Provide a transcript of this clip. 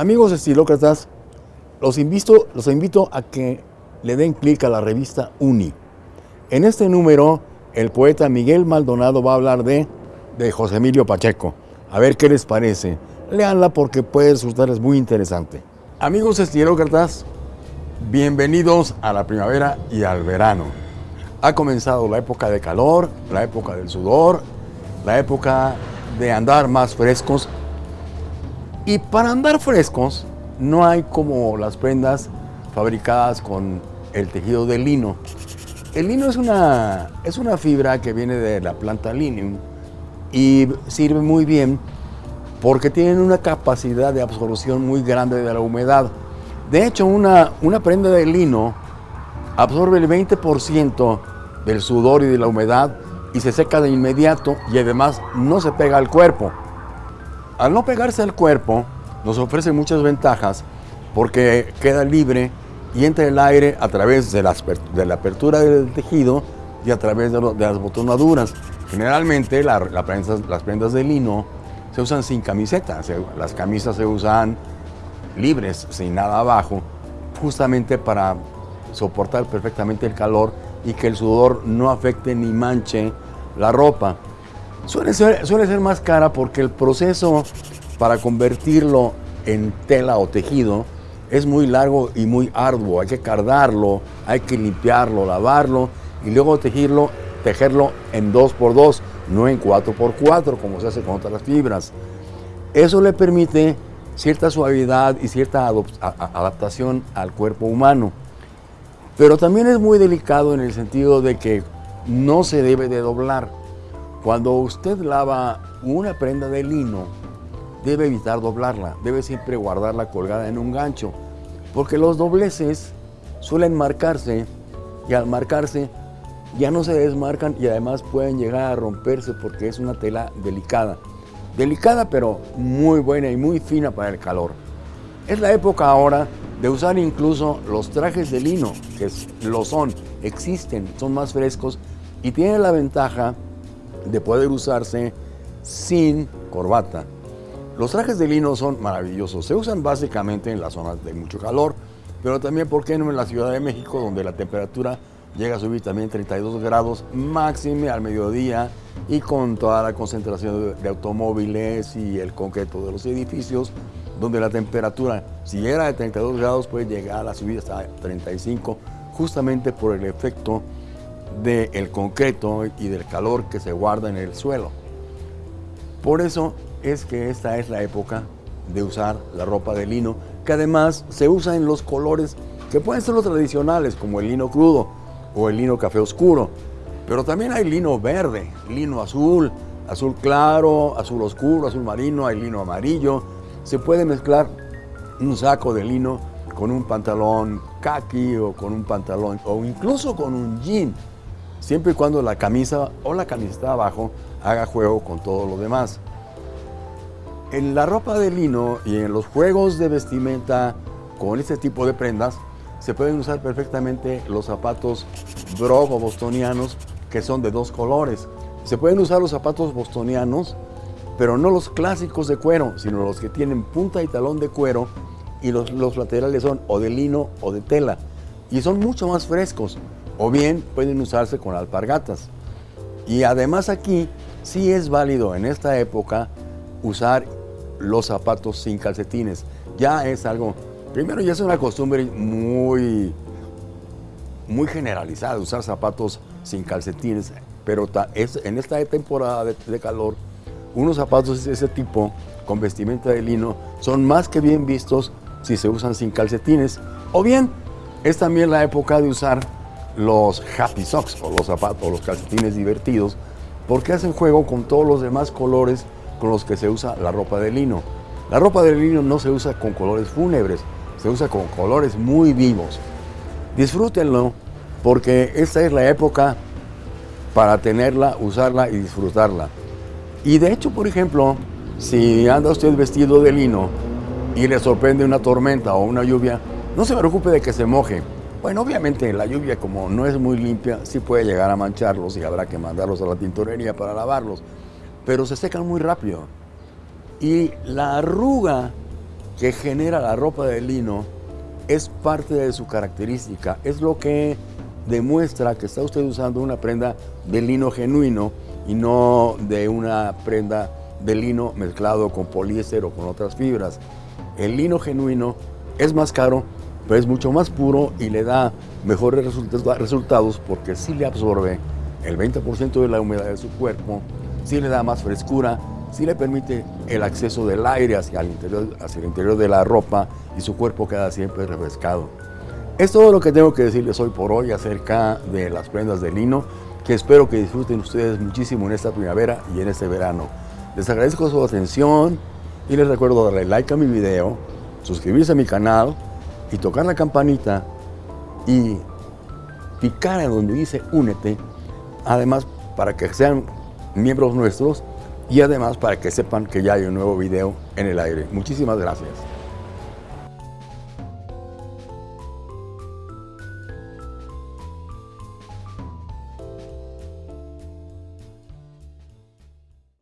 Amigos estilócratas, los invito, los invito a que le den clic a la revista Uni. En este número, el poeta Miguel Maldonado va a hablar de, de José Emilio Pacheco. A ver qué les parece. Leanla porque puede resultarles muy interesante. Amigos estilócratas, bienvenidos a la primavera y al verano. Ha comenzado la época de calor, la época del sudor, la época de andar más frescos y para andar frescos no hay como las prendas fabricadas con el tejido de lino. El lino es una, es una fibra que viene de la planta linium y sirve muy bien porque tienen una capacidad de absorción muy grande de la humedad. De hecho, una, una prenda de lino absorbe el 20% del sudor y de la humedad y se seca de inmediato y además no se pega al cuerpo. Al no pegarse al cuerpo, nos ofrece muchas ventajas porque queda libre y entra el aire a través de la, de la apertura del tejido y a través de, las botonaduras. Generalmente las prendas de lino se usan sin camiseta, se, las camisas se usan libres, sin nada abajo, justamente para soportar perfectamente el calor y que el sudor no afecte ni manche la ropa. Suele ser, suele ser más cara porque el proceso para convertirlo en tela o tejido es muy largo y muy arduo. Hay que cardarlo, hay que limpiarlo, lavarlo y luego tejerlo, tejerlo en 2x2, no en 4x4 como se hace con otras fibras. Eso le permite cierta suavidad y cierta adaptación al cuerpo humano. Pero también es muy delicado en el sentido de que no se debe de doblar. Cuando usted lava una prenda de lino, debe evitar doblarla, debe siempre guardarla colgada en un gancho, porque los dobleces suelen marcarse y al marcarse ya no se desmarcan y además pueden llegar a romperse porque es una tela delicada. Delicada pero muy buena y muy fina para el calor. Es la época ahora de usar incluso los trajes de lino, que lo son, existen, son más frescos y tienen la ventaja de poder usarse sin corbata. Los trajes de lino son maravillosos, se usan básicamente en las zonas de mucho calor, pero también, ¿por qué no en la Ciudad de México, donde la temperatura llega a subir también 32 grados máxime al mediodía y con toda la concentración de, automóviles y el concreto de los edificios, donde la temperatura, si era de 32 grados, puede llegar a subir hasta 35, justamente por el efecto del concreto y del calor que se guarda en el suelo. Por eso es que esta es la época de usar la ropa de lino, que además se usa en los colores que pueden ser los tradicionales, como el lino crudo o el lino café oscuro, pero también hay lino verde, lino azul, azul claro, azul oscuro, azul marino, hay lino amarillo. Se puede mezclar un saco de lino con un pantalón khaki o con un pantalón o incluso con un jean siempre y cuando la camisa o la camiseta abajo haga juego con todo lo demás. En la ropa de lino y en los juegos de vestimenta con este tipo de prendas, se pueden usar perfectamente los zapatos brog o bostonianos que son de dos colores. Se pueden usar los zapatos bostonianos, pero no los clásicos de cuero, sino los que tienen punta y talón de cuero y los, los laterales son o de lino o de tela. Y son mucho más frescos o bien pueden usarse con alpargatas. Y además aquí sí es válido en esta época usar los zapatos sin calcetines. Ya es algo, primero ya es una costumbre muy, muy generalizada usar zapatos sin calcetines, pero es, en esta temporada de, de calor, unos zapatos de ese tipo con vestimenta de lino son más que bien vistos si se usan sin calcetines. O bien es también la época de usar los happy socks o los zapatos los calcetines divertidos porque hacen juego con todos los demás colores con los que se usa la ropa de lino. La ropa de lino no se usa con colores fúnebres, se usa con colores muy vivos. Disfrútenlo porque esta es la época para tenerla, usarla y disfrutarla. Y de hecho, por ejemplo, si anda usted vestido de lino y le sorprende una tormenta o una lluvia, no se preocupe de que se moje bueno, obviamente la lluvia como no es muy limpia, sí puede llegar a mancharlos y habrá que mandarlos a la tintorería para lavarlos, pero se secan muy rápido. Y la arruga que genera la ropa de lino es parte de su característica, es lo que demuestra que está usted usando una prenda de lino genuino y no de una prenda de lino mezclado con poliéster o con otras fibras. El lino genuino es más caro, pero es mucho más puro y le da mejores resultados porque sí le absorbe el 20% de la humedad de su cuerpo, sí le da más frescura, sí le permite el acceso del aire hacia el interior, hacia el interior de la ropa y su cuerpo queda siempre refrescado. Es todo lo que tengo que decirles hoy por hoy acerca de las prendas de lino, que espero que disfruten ustedes muchísimo en esta primavera y en este verano. Les agradezco su atención y les recuerdo darle like a mi video, suscribirse a mi canal y tocar la campanita y picar en donde dice únete, además para que sean miembros nuestros y además para que sepan que ya hay un nuevo video en el aire. Muchísimas gracias.